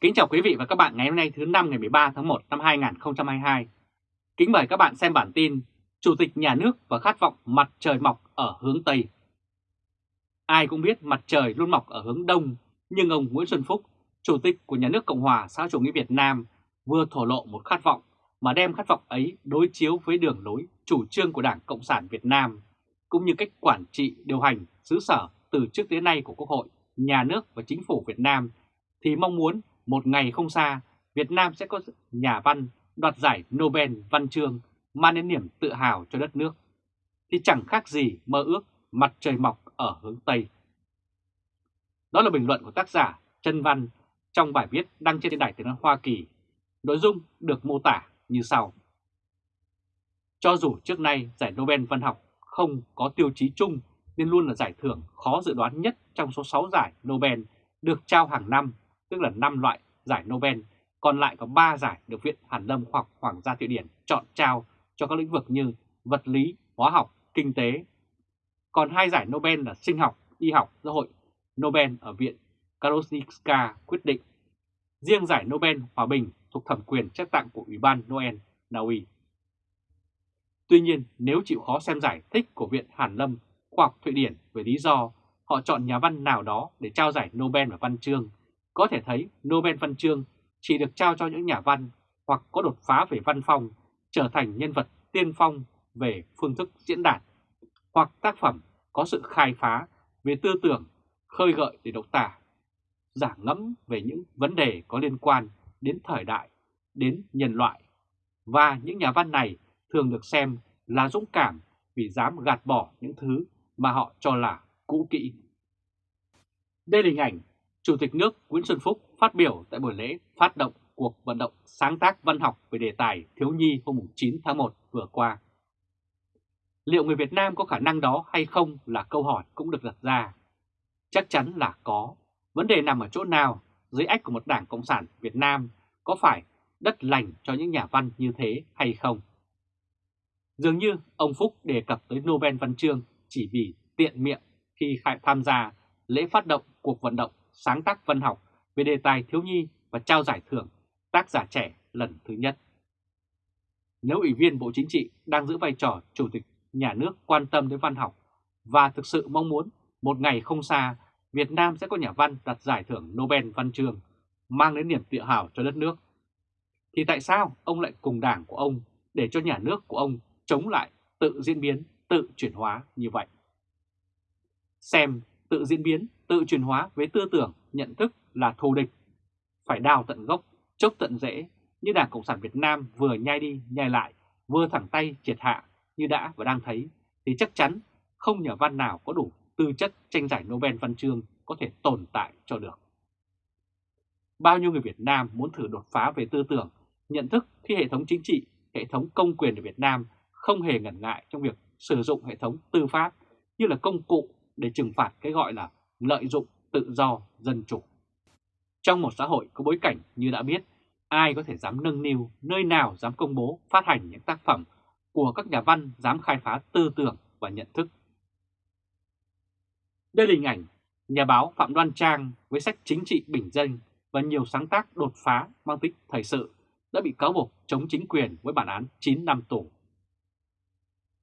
Kính chào quý vị và các bạn ngày hôm nay thứ năm ngày 13 tháng 1 năm 2022. Kính mời các bạn xem bản tin Chủ tịch nhà nước và khát vọng mặt trời mọc ở hướng Tây. Ai cũng biết mặt trời luôn mọc ở hướng Đông, nhưng ông Nguyễn Xuân Phúc, Chủ tịch của nhà nước Cộng hòa xã chủ nghĩa Việt Nam, vừa thổ lộ một khát vọng mà đem khát vọng ấy đối chiếu với đường lối chủ trương của Đảng Cộng sản Việt Nam, cũng như cách quản trị điều hành xứ sở từ trước đến nay của Quốc hội, nhà nước và chính phủ Việt Nam thì mong muốn một ngày không xa, Việt Nam sẽ có nhà văn đoạt giải Nobel văn chương mang đến niềm tự hào cho đất nước, thì chẳng khác gì mơ ước mặt trời mọc ở hướng Tây. Đó là bình luận của tác giả Trân Văn trong bài viết đăng trên đài tiếng nói Hoa Kỳ. Nội dung được mô tả như sau. Cho dù trước nay giải Nobel văn học không có tiêu chí chung nên luôn là giải thưởng khó dự đoán nhất trong số 6 giải Nobel được trao hàng năm tức là 5 loại giải Nobel, còn lại có 3 giải được Viện Hàn Lâm hoặc Hoàng gia Thụy Điển chọn trao cho các lĩnh vực như vật lý, hóa học, kinh tế. Còn hai giải Nobel là sinh học, y học do hội Nobel ở Viện Karolinska quyết định. Riêng giải Nobel Hòa bình thuộc thẩm quyền trách tặng của Ủy ban Noel Na Uy. Tuy nhiên, nếu chịu khó xem giải thích của Viện Hàn Lâm Khoa học Thụy Điển về lý do họ chọn nhà văn nào đó để trao giải Nobel và văn chương có thể thấy Nobel Văn chương chỉ được trao cho những nhà văn hoặc có đột phá về văn phong, trở thành nhân vật tiên phong về phương thức diễn đạt, hoặc tác phẩm có sự khai phá về tư tưởng, khơi gợi để độc tả, giả ngẫm về những vấn đề có liên quan đến thời đại, đến nhân loại. Và những nhà văn này thường được xem là dũng cảm vì dám gạt bỏ những thứ mà họ cho là cũ kỹ. Đây là hình ảnh Chủ tịch nước Nguyễn Xuân Phúc phát biểu tại buổi lễ phát động cuộc vận động sáng tác văn học về đề tài thiếu nhi hôm 9 tháng 1 vừa qua. Liệu người Việt Nam có khả năng đó hay không là câu hỏi cũng được đặt ra. Chắc chắn là có. Vấn đề nằm ở chỗ nào dưới ách của một đảng Cộng sản Việt Nam, có phải đất lành cho những nhà văn như thế hay không? Dường như ông Phúc đề cập tới Nobel Văn chương chỉ vì tiện miệng khi tham gia lễ phát động cuộc vận động sáng tác văn học về đề tài thiếu nhi và trao giải thưởng tác giả trẻ lần thứ nhất. Nếu Ủy viên Bộ Chính trị đang giữ vai trò Chủ tịch Nhà nước quan tâm đến văn học và thực sự mong muốn một ngày không xa Việt Nam sẽ có nhà văn đạt giải thưởng Nobel Văn chương mang đến niềm tự hào cho đất nước, thì tại sao ông lại cùng đảng của ông để cho nhà nước của ông chống lại tự diễn biến, tự chuyển hóa như vậy? Xem tự diễn biến, tự chuyển hóa với tư tưởng, nhận thức là thù địch. Phải đào tận gốc, chốc tận rễ, như Đảng Cộng sản Việt Nam vừa nhai đi, nhai lại, vừa thẳng tay triệt hạ như đã và đang thấy, thì chắc chắn không nhà văn nào có đủ tư chất tranh giải Nobel Văn chương có thể tồn tại cho được. Bao nhiêu người Việt Nam muốn thử đột phá về tư tưởng, nhận thức khi hệ thống chính trị, hệ thống công quyền ở Việt Nam không hề ngần ngại trong việc sử dụng hệ thống tư pháp như là công cụ để trừng phạt cái gọi là lợi dụng tự do dân chủ. Trong một xã hội có bối cảnh như đã biết, ai có thể dám nâng niu, nơi nào dám công bố, phát hành những tác phẩm của các nhà văn dám khai phá tư tưởng và nhận thức. Đây là hình ảnh nhà báo Phạm Đoan Trang với sách chính trị bình dân và nhiều sáng tác đột phá mang tính thời sự đã bị cáo buộc chống chính quyền với bản án 9 năm tù.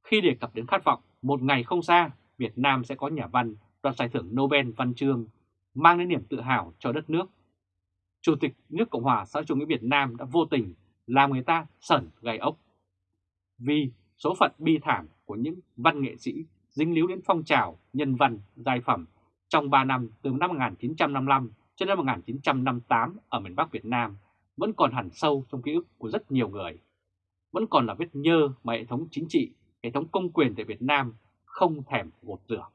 Khi đề cập đến khát vọng một ngày không xa Việt Nam sẽ có nhà văn đoạt giải thưởng Nobel Văn chương mang đến niềm tự hào cho đất nước. Chủ tịch nước Cộng hòa xã chủ nghĩa Việt Nam đã vô tình làm người ta sẩn gai ốc. Vì số phận bi thảm của những văn nghệ sĩ dính líu đến phong trào nhân văn giai phẩm trong 3 năm từ năm 1955 cho đến năm 1958 ở miền Bắc Việt Nam vẫn còn hẳn sâu trong ký ức của rất nhiều người. Vẫn còn là vết nhơ mà hệ thống chính trị, hệ thống công quyền tại Việt Nam không thèm gột rửa.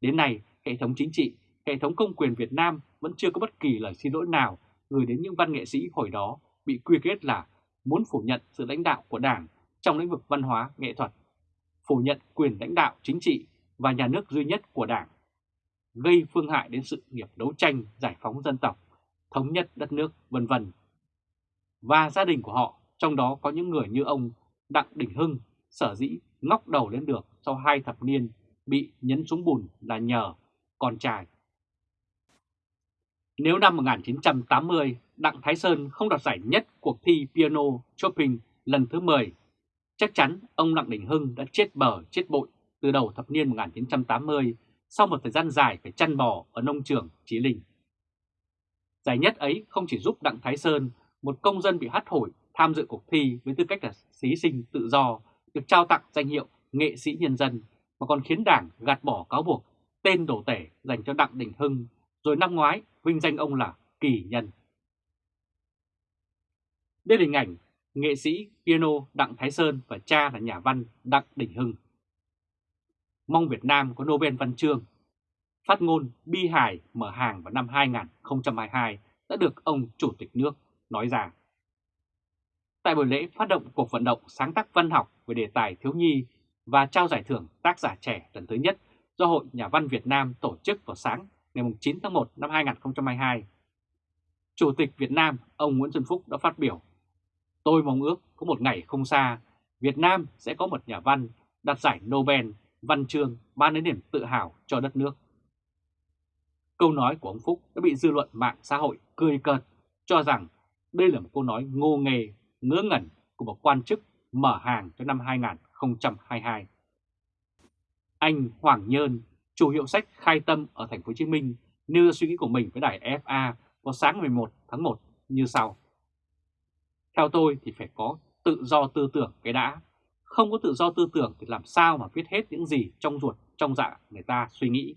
Đến nay, hệ thống chính trị, hệ thống công quyền Việt Nam vẫn chưa có bất kỳ lời xin lỗi nào gửi đến những văn nghệ sĩ hồi đó bị quy kết là muốn phủ nhận sự lãnh đạo của Đảng trong lĩnh vực văn hóa, nghệ thuật, phủ nhận quyền lãnh đạo chính trị và nhà nước duy nhất của Đảng, gây phương hại đến sự nghiệp đấu tranh giải phóng dân tộc, thống nhất đất nước, vân vân. Và gia đình của họ, trong đó có những người như ông Đặng Đình Hưng, sở dĩ ngóc đầu lên được sau hai thập niên bị nhấn xuống bùn là nhờ con trai. Nếu năm 1980 Đặng Thái Sơn không đoạt giải nhất cuộc thi piano Chopin lần thứ 10, chắc chắn ông Đặng Đình Hưng đã chết bờ chết bội từ đầu thập niên 1980 sau một thời gian dài phải chăn bò ở nông trường Chí Linh. Giải nhất ấy không chỉ giúp Đặng Thái Sơn, một công dân bị hắt hủi tham dự cuộc thi với tư cách là thí sinh tự do, được trao tặng danh hiệu nghệ sĩ nhân dân, mà còn khiến Đảng gạt bỏ cáo buộc tên đổ tể dành cho Đặng Đình Hưng, rồi năm ngoái vinh danh ông là kỳ nhân. Đây là hình ảnh nghệ sĩ piano Đặng Thái Sơn và cha là nhà văn Đặng Đình Hưng. Mong Việt Nam có Nobel Văn chương. Phát ngôn bi hài mở hàng vào năm 2022 đã được ông Chủ tịch nước nói rằng. Tại buổi lễ phát động cuộc vận động sáng tác văn học về đề tài thiếu nhi và trao giải thưởng tác giả trẻ lần thứ nhất do Hội Nhà văn Việt Nam tổ chức vào sáng ngày 9 tháng 1 năm 2022. Chủ tịch Việt Nam, ông Nguyễn Xuân Phúc đã phát biểu Tôi mong ước có một ngày không xa, Việt Nam sẽ có một nhà văn đạt giải Nobel văn chương ban đến niềm tự hào cho đất nước. Câu nói của ông Phúc đã bị dư luận mạng xã hội cười cợt cho rằng đây là một câu nói ngô nghề, ngỡ ngẩn của một quan chức mở hàng cho năm 2022. Anh Hoàng Nhơn, chủ hiệu sách Khai Tâm ở thành phố Hồ Chí Minh, nêu ra suy nghĩ của mình với đài FA vào sáng 11 tháng 1 như sau. Theo tôi thì phải có tự do tư tưởng cái đã. Không có tự do tư tưởng thì làm sao mà viết hết những gì trong ruột, trong dạ người ta suy nghĩ.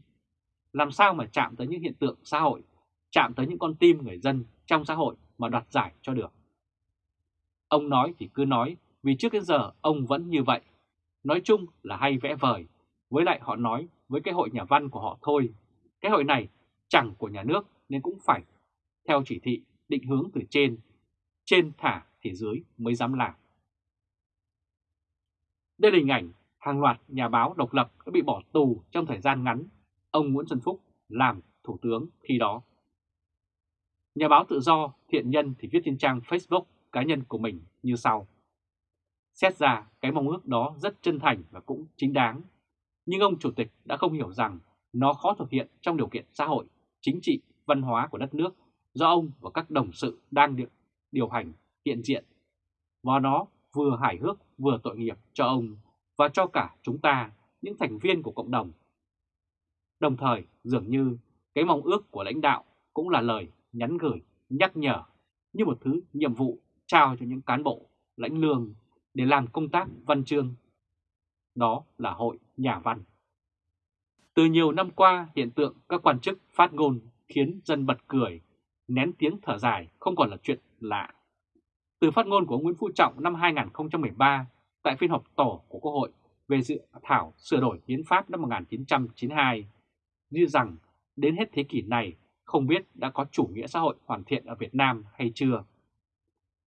Làm sao mà chạm tới những hiện tượng xã hội, chạm tới những con tim người dân trong xã hội mà đoạt giải cho được. Ông nói thì cứ nói, vì trước đến giờ ông vẫn như vậy. Nói chung là hay vẽ vời, với lại họ nói với cái hội nhà văn của họ thôi. Cái hội này chẳng của nhà nước nên cũng phải theo chỉ thị định hướng từ trên trên thả thì dưới mới dám làm. Đây là hình ảnh hàng loạt nhà báo độc lập đã bị bỏ tù trong thời gian ngắn, ông Nguyễn Xuân Phúc làm thủ tướng khi đó. Nhà báo tự do thiện nhân thì viết trên trang Facebook cá nhân của mình như sau. Xét ra cái mong ước đó rất chân thành và cũng chính đáng, nhưng ông Chủ tịch đã không hiểu rằng nó khó thực hiện trong điều kiện xã hội, chính trị, văn hóa của đất nước do ông và các đồng sự đang được điều hành hiện diện. Và nó vừa hài hước vừa tội nghiệp cho ông và cho cả chúng ta, những thành viên của cộng đồng. Đồng thời, dường như cái mong ước của lãnh đạo cũng là lời nhắn gửi, nhắc nhở như một thứ nhiệm vụ trao cho những cán bộ, lãnh lương để làm công tác văn chương. Đó là hội nhà văn. Từ nhiều năm qua, hiện tượng các quan chức phát ngôn khiến dân bật cười, nén tiếng thở dài không còn là chuyện lạ. Từ phát ngôn của ông Nguyễn Phú Trọng năm 2013 tại phiên họp tổ của Quốc hội về dự thảo sửa đổi hiến pháp năm 1992, như rằng đến hết thế kỷ này không biết đã có chủ nghĩa xã hội hoàn thiện ở Việt Nam hay chưa.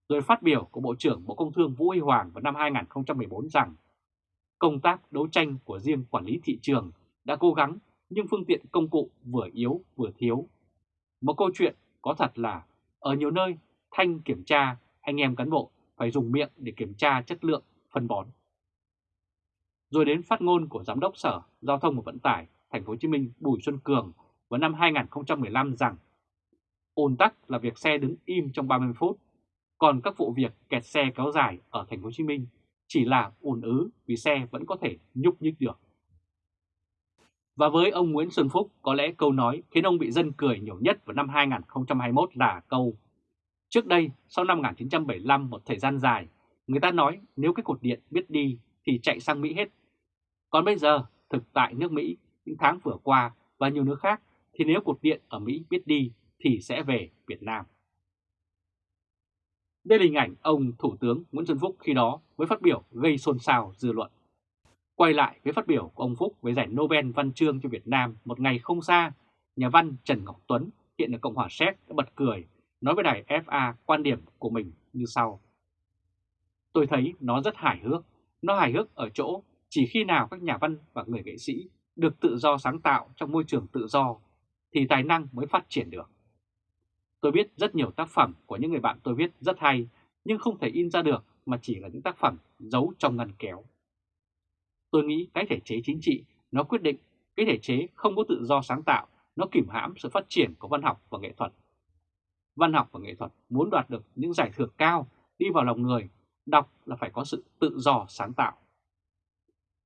Rồi phát biểu của Bộ trưởng Bộ Công Thương Vũ Huy Hoàng vào năm 2014 rằng công tác đấu tranh của riêng quản lý thị trường đã cố gắng nhưng phương tiện công cụ vừa yếu vừa thiếu. Một câu chuyện có thật là ở nhiều nơi thanh kiểm tra, anh em cán bộ phải dùng miệng để kiểm tra chất lượng phân bón. Rồi đến phát ngôn của Giám đốc Sở Giao thông và Vận tải Thành phố Hồ Chí Minh Bùi Xuân Cường vào năm 2015 rằng ùn tắc là việc xe đứng im trong 30 phút, còn các vụ việc kẹt xe kéo dài ở Thành phố Hồ Chí Minh chỉ là ùn ứ vì xe vẫn có thể nhúc nhích được. Và với ông Nguyễn Xuân Phúc, có lẽ câu nói khiến ông bị dân cười nhiều nhất vào năm 2021 là câu Trước đây, sau năm 1975 một thời gian dài, người ta nói nếu cái cột điện biết đi thì chạy sang Mỹ hết. Còn bây giờ, thực tại nước Mỹ, những tháng vừa qua và nhiều nước khác, thì nếu cột điện ở Mỹ biết đi thì sẽ về Việt Nam. Đây là hình ảnh ông Thủ tướng Nguyễn Xuân Phúc khi đó với phát biểu gây xôn xao dư luận. Quay lại với phát biểu của ông Phúc với giải Nobel Văn chương cho Việt Nam một ngày không xa, nhà văn Trần Ngọc Tuấn hiện ở Cộng hòa Séc đã bật cười nói với đài FA quan điểm của mình như sau. Tôi thấy nó rất hài hước. Nó hài hước ở chỗ chỉ khi nào các nhà văn và người nghệ sĩ được tự do sáng tạo trong môi trường tự do thì tài năng mới phát triển được. Tôi biết rất nhiều tác phẩm của những người bạn tôi viết rất hay nhưng không thể in ra được mà chỉ là những tác phẩm giấu trong ngăn kéo. Tôi nghĩ cái thể chế chính trị nó quyết định cái thể chế không có tự do sáng tạo, nó kìm hãm sự phát triển của văn học và nghệ thuật văn học và nghệ thuật muốn đoạt được những giải thưởng cao đi vào lòng người, đọc là phải có sự tự do sáng tạo.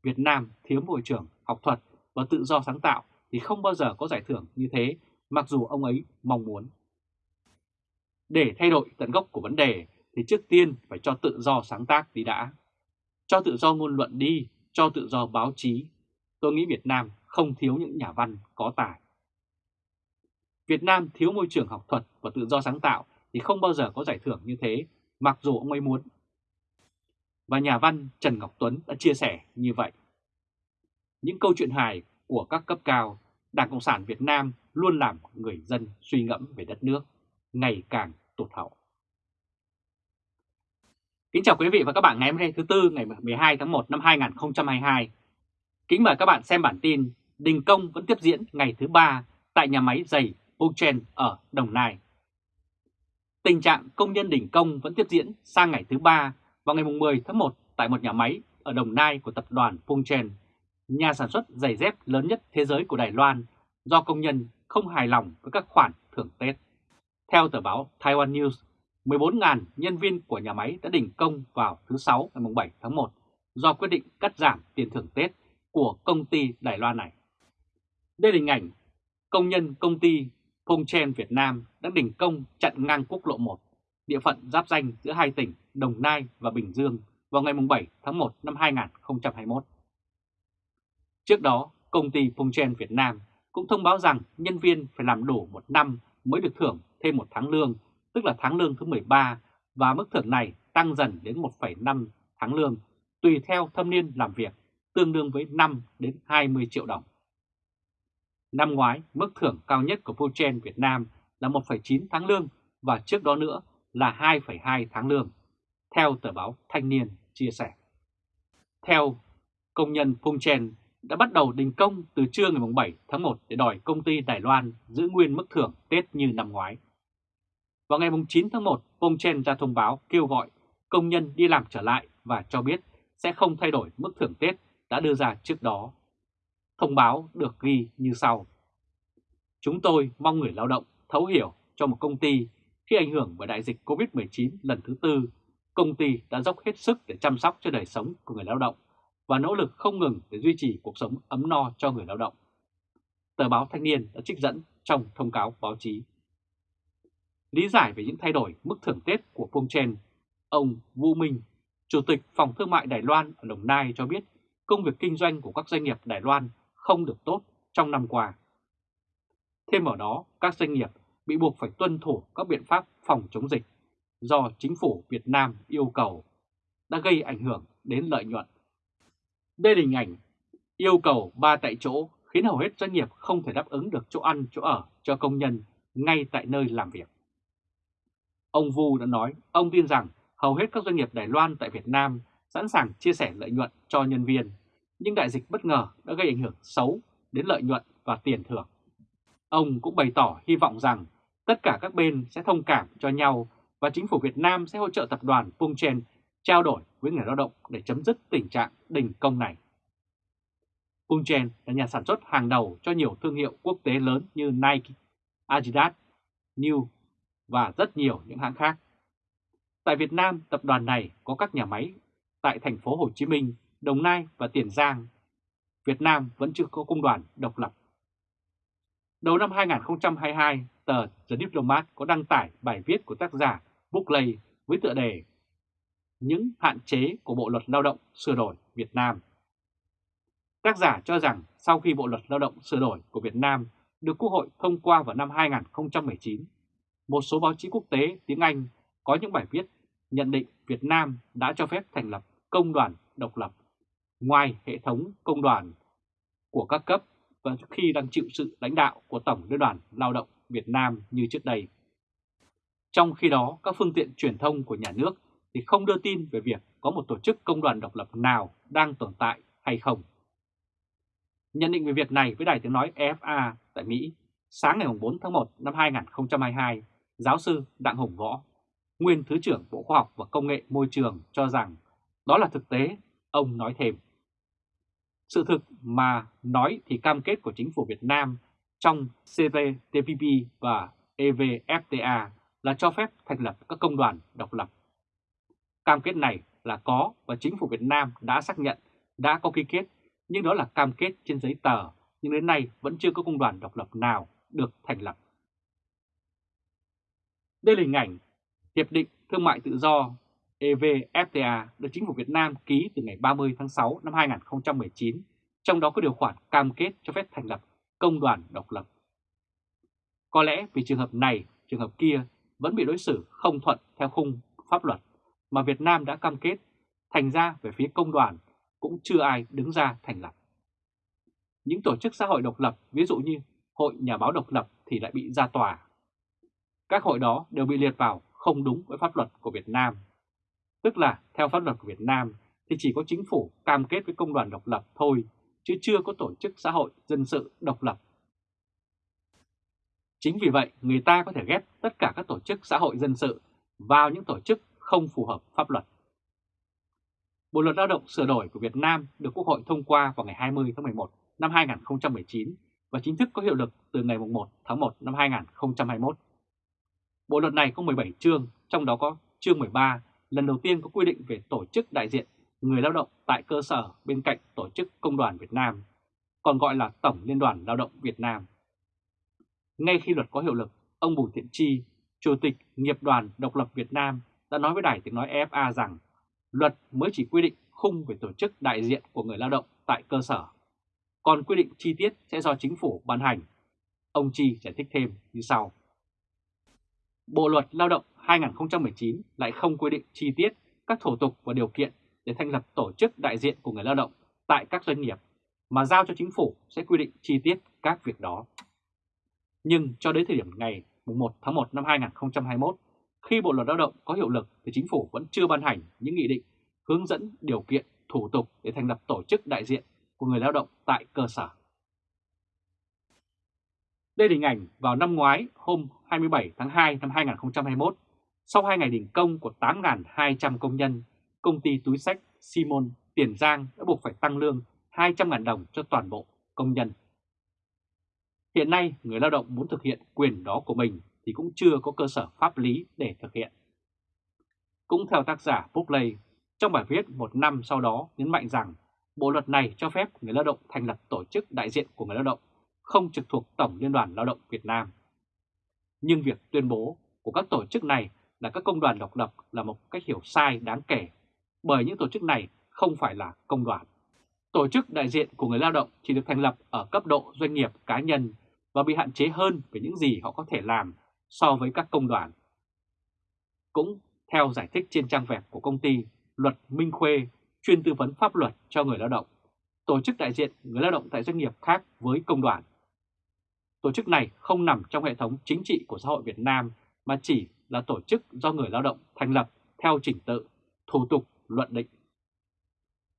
Việt Nam thiếu môi trường học thuật và tự do sáng tạo thì không bao giờ có giải thưởng như thế mặc dù ông ấy mong muốn. Để thay đổi tận gốc của vấn đề thì trước tiên phải cho tự do sáng tác đi đã. Cho tự do ngôn luận đi, cho tự do báo chí. Tôi nghĩ Việt Nam không thiếu những nhà văn có tài. Việt Nam thiếu môi trường học thuật và tự do sáng tạo thì không bao giờ có giải thưởng như thế, mặc dù ông ấy muốn. Và nhà văn Trần Ngọc Tuấn đã chia sẻ như vậy. Những câu chuyện hài của các cấp cao, Đảng Cộng sản Việt Nam luôn làm người dân suy ngẫm về đất nước, ngày càng tụt hậu. Kính chào quý vị và các bạn ngày hôm nay thứ Tư ngày 12 tháng 1 năm 2022. Kính mời các bạn xem bản tin Đình Công vẫn tiếp diễn ngày thứ ba tại nhà máy giày Puchen ở Đồng Nai. Tình trạng công nhân đình công vẫn tiếp diễn sang ngày thứ ba vào ngày 10 tháng 1 tại một nhà máy ở Đồng Nai của tập đoàn Puchen, nhà sản xuất giày dép lớn nhất thế giới của Đài Loan do công nhân không hài lòng với các khoản thưởng Tết. Theo tờ báo Taiwan News, 14.000 nhân viên của nhà máy đã đình công vào thứ Sáu ngày 7 tháng 1 do quyết định cắt giảm tiền thưởng Tết của công ty Đài Loan này. Đây là hình ảnh công nhân công ty Pongchen Việt Nam đã đình công chặn ngang quốc lộ 1, địa phận giáp danh giữa hai tỉnh Đồng Nai và Bình Dương vào ngày 7 tháng 1 năm 2021. Trước đó, công ty Pongchen Việt Nam cũng thông báo rằng nhân viên phải làm đủ một năm mới được thưởng thêm một tháng lương, tức là tháng lương thứ 13, và mức thưởng này tăng dần đến 1,5 tháng lương, tùy theo thâm niên làm việc, tương đương với 5 đến 20 triệu đồng. Năm ngoái, mức thưởng cao nhất của Pochen Việt Nam là 1,9 tháng lương và trước đó nữa là 2,2 tháng lương, theo tờ báo Thanh niên chia sẻ. Theo công nhân Pochen đã bắt đầu đình công từ trưa ngày 7 tháng 1 để đòi công ty Đài Loan giữ nguyên mức thưởng Tết như năm ngoái. Vào ngày 9 tháng 1, Chen ra thông báo kêu gọi công nhân đi làm trở lại và cho biết sẽ không thay đổi mức thưởng Tết đã đưa ra trước đó Thông báo được ghi như sau. Chúng tôi mong người lao động thấu hiểu cho một công ty khi ảnh hưởng bởi đại dịch COVID-19 lần thứ tư, công ty đã dốc hết sức để chăm sóc cho đời sống của người lao động và nỗ lực không ngừng để duy trì cuộc sống ấm no cho người lao động. Tờ báo Thanh niên đã trích dẫn trong thông cáo báo chí. Lý giải về những thay đổi mức thưởng Tết của Phương Chen, ông Vũ Minh, Chủ tịch Phòng Thương mại Đài Loan ở Đồng Nai cho biết công việc kinh doanh của các doanh nghiệp Đài Loan không được tốt trong năm qua. Thêm vào đó, các doanh nghiệp bị buộc phải tuân thủ các biện pháp phòng chống dịch do chính phủ Việt Nam yêu cầu đã gây ảnh hưởng đến lợi nhuận. Đây là hình ảnh yêu cầu ba tại chỗ khiến hầu hết doanh nghiệp không thể đáp ứng được chỗ ăn, chỗ ở cho công nhân ngay tại nơi làm việc. Ông Vu đã nói, ông tin rằng hầu hết các doanh nghiệp Đài Loan tại Việt Nam sẵn sàng chia sẻ lợi nhuận cho nhân viên, nhưng đại dịch bất ngờ đã gây ảnh hưởng xấu đến lợi nhuận và tiền thưởng. Ông cũng bày tỏ hy vọng rằng tất cả các bên sẽ thông cảm cho nhau và chính phủ Việt Nam sẽ hỗ trợ tập đoàn Pungchen trao đổi với người lao động để chấm dứt tình trạng đình công này. Pungchen là nhà sản xuất hàng đầu cho nhiều thương hiệu quốc tế lớn như Nike, Adidas, New và rất nhiều những hãng khác. Tại Việt Nam, tập đoàn này có các nhà máy tại thành phố Hồ Chí Minh, Đồng Nai và Tiền Giang, Việt Nam vẫn chưa có công đoàn độc lập. Đầu năm 2022, tờ The Diplomat có đăng tải bài viết của tác giả Buckley với tựa đề những hạn chế của Bộ Luật Lao động sửa đổi Việt Nam. Tác giả cho rằng sau khi Bộ Luật Lao động sửa đổi của Việt Nam được Quốc hội thông qua vào năm 2019, một số báo chí quốc tế tiếng Anh có những bài viết nhận định Việt Nam đã cho phép thành lập công đoàn độc lập ngoài hệ thống công đoàn của các cấp và khi đang chịu sự lãnh đạo của Tổng Liên đoàn Lao động Việt Nam như trước đây. Trong khi đó, các phương tiện truyền thông của nhà nước thì không đưa tin về việc có một tổ chức công đoàn độc lập nào đang tồn tại hay không. Nhận định về việc này với Đài Tiếng Nói EFA tại Mỹ, sáng ngày 4 tháng 1 năm 2022, giáo sư Đặng hồng Võ, nguyên Thứ trưởng Bộ Khoa học và Công nghệ Môi trường cho rằng đó là thực tế, ông nói thêm. Sự thực mà nói thì cam kết của chính phủ Việt Nam trong CPTPP và EVFTA là cho phép thành lập các công đoàn độc lập. Cam kết này là có và chính phủ Việt Nam đã xác nhận, đã có ký kết, nhưng đó là cam kết trên giấy tờ, nhưng đến nay vẫn chưa có công đoàn độc lập nào được thành lập. Đây là hình ảnh Hiệp định Thương mại Tự do EVFTA được chính phủ Việt Nam ký từ ngày 30 tháng 6 năm 2019, trong đó có điều khoản cam kết cho phép thành lập công đoàn độc lập. Có lẽ vì trường hợp này, trường hợp kia vẫn bị đối xử không thuận theo khung pháp luật mà Việt Nam đã cam kết, thành ra về phía công đoàn cũng chưa ai đứng ra thành lập. Những tổ chức xã hội độc lập, ví dụ như Hội Nhà báo độc lập thì lại bị ra tòa. Các hội đó đều bị liệt vào không đúng với pháp luật của Việt Nam. Tức là theo pháp luật của Việt Nam thì chỉ có chính phủ cam kết với công đoàn độc lập thôi, chứ chưa có tổ chức xã hội dân sự độc lập. Chính vì vậy, người ta có thể ghép tất cả các tổ chức xã hội dân sự vào những tổ chức không phù hợp pháp luật. Bộ luật lao động sửa đổi của Việt Nam được Quốc hội thông qua vào ngày 20 tháng 11 năm 2019 và chính thức có hiệu lực từ ngày 1 tháng 1 năm 2021. Bộ luật này có 17 chương, trong đó có chương 13 lần đầu tiên có quy định về tổ chức đại diện người lao động tại cơ sở bên cạnh Tổ chức Công đoàn Việt Nam, còn gọi là Tổng Liên đoàn Lao động Việt Nam. Ngay khi luật có hiệu lực, ông Bùi Thiện Chi, Chủ tịch Nghiệp đoàn Độc lập Việt Nam đã nói với Đài Tiếng Nói EFA rằng luật mới chỉ quy định khung về tổ chức đại diện của người lao động tại cơ sở, còn quy định chi tiết sẽ do chính phủ ban hành. Ông Chi giải thích thêm như sau. Bộ luật lao động 2019 lại không quy định chi tiết các thủ tục và điều kiện để thành lập tổ chức đại diện của người lao động tại các doanh nghiệp, mà giao cho chính phủ sẽ quy định chi tiết các việc đó. Nhưng cho đến thời điểm ngày 1 tháng 1 năm 2021, khi Bộ Luật Lao động có hiệu lực thì chính phủ vẫn chưa ban hành những nghị định hướng dẫn điều kiện, thủ tục để thành lập tổ chức đại diện của người lao động tại cơ sở. Đây là hình ảnh vào năm ngoái hôm 27 tháng 2 năm 2021, sau 2 ngày đình công của 8.200 công nhân, công ty túi sách Simon Tiền Giang đã buộc phải tăng lương 200.000 đồng cho toàn bộ công nhân. Hiện nay, người lao động muốn thực hiện quyền đó của mình thì cũng chưa có cơ sở pháp lý để thực hiện. Cũng theo tác giả Buckley, trong bài viết một năm sau đó nhấn mạnh rằng bộ luật này cho phép người lao động thành lập tổ chức đại diện của người lao động không trực thuộc Tổng Liên đoàn Lao động Việt Nam. Nhưng việc tuyên bố của các tổ chức này là các công đoàn độc lập là một cách hiểu sai đáng kể, bởi những tổ chức này không phải là công đoàn. Tổ chức đại diện của người lao động chỉ được thành lập ở cấp độ doanh nghiệp cá nhân và bị hạn chế hơn về những gì họ có thể làm so với các công đoàn. Cũng theo giải thích trên trang web của công ty Luật Minh Khuê, chuyên tư vấn pháp luật cho người lao động, tổ chức đại diện người lao động tại doanh nghiệp khác với công đoàn. Tổ chức này không nằm trong hệ thống chính trị của xã hội Việt Nam mà chỉ là tổ chức do người lao động thành lập theo trình tự, thủ tục, luận định.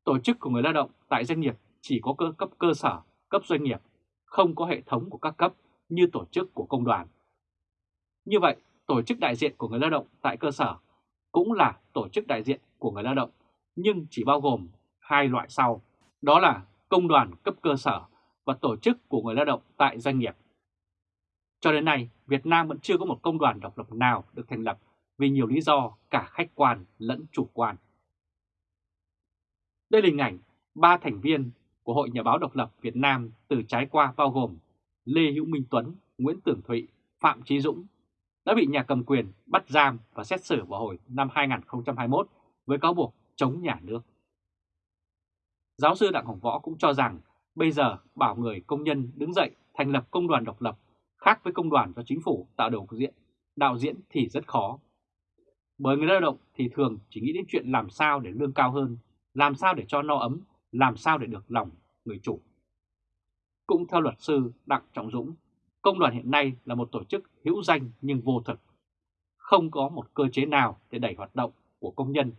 Tổ chức của người lao động tại doanh nghiệp chỉ có cơ cấp cơ sở, cấp doanh nghiệp, không có hệ thống của các cấp như tổ chức của công đoàn. Như vậy, tổ chức đại diện của người lao động tại cơ sở cũng là tổ chức đại diện của người lao động, nhưng chỉ bao gồm hai loại sau, đó là công đoàn cấp cơ sở và tổ chức của người lao động tại doanh nghiệp. Cho đến nay, Việt Nam vẫn chưa có một công đoàn độc lập nào được thành lập vì nhiều lý do cả khách quan lẫn chủ quan. Đây là hình ảnh ba thành viên của Hội Nhà báo độc lập Việt Nam từ trái qua bao gồm Lê Hữu Minh Tuấn, Nguyễn Tường Thụy, Phạm Trí Dũng đã bị nhà cầm quyền bắt giam và xét xử vào hồi năm 2021 với cáo buộc chống nhà nước. Giáo sư Đặng Hồng Võ cũng cho rằng bây giờ bảo người công nhân đứng dậy thành lập công đoàn độc lập khác với công đoàn do chính phủ tạo điều diện, đạo diễn thì rất khó. Bởi người lao động thì thường chỉ nghĩ đến chuyện làm sao để lương cao hơn, làm sao để cho no ấm, làm sao để được lòng người chủ. Cũng theo luật sư Đặng Trọng Dũng, công đoàn hiện nay là một tổ chức hữu danh nhưng vô thực. Không có một cơ chế nào để đẩy hoạt động của công nhân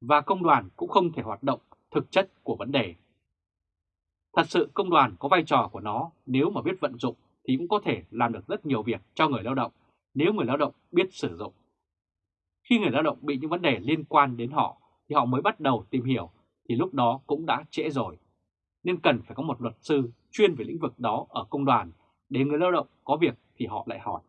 và công đoàn cũng không thể hoạt động thực chất của vấn đề. Thật sự công đoàn có vai trò của nó, nếu mà biết vận dụng thì cũng có thể làm được rất nhiều việc cho người lao động, nếu người lao động biết sử dụng. Khi người lao động bị những vấn đề liên quan đến họ thì họ mới bắt đầu tìm hiểu, thì lúc đó cũng đã trễ rồi. Nên cần phải có một luật sư chuyên về lĩnh vực đó ở công đoàn để người lao động có việc thì họ lại hỏi.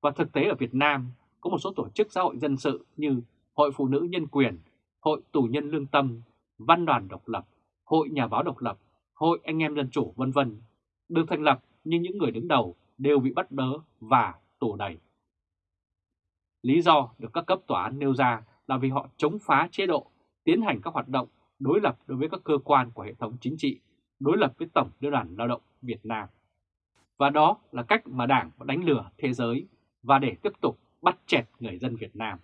Và thực tế ở Việt Nam có một số tổ chức xã hội dân sự như Hội Phụ nữ Nhân quyền, Hội Tù nhân Lương Tâm, Văn đoàn Độc lập, Hội Nhà báo Độc lập, Hội Anh em Dân chủ vân vân được thành lập nhưng những người đứng đầu đều bị bắt bớ và tù đầy. Lý do được các cấp tòa án nêu ra là vì họ chống phá chế độ, tiến hành các hoạt động đối lập đối với các cơ quan của hệ thống chính trị, đối lập với Tổng Liên đoàn Lao động Việt Nam. Và đó là cách mà Đảng đánh lừa thế giới và để tiếp tục bắt chẹt người dân Việt Nam.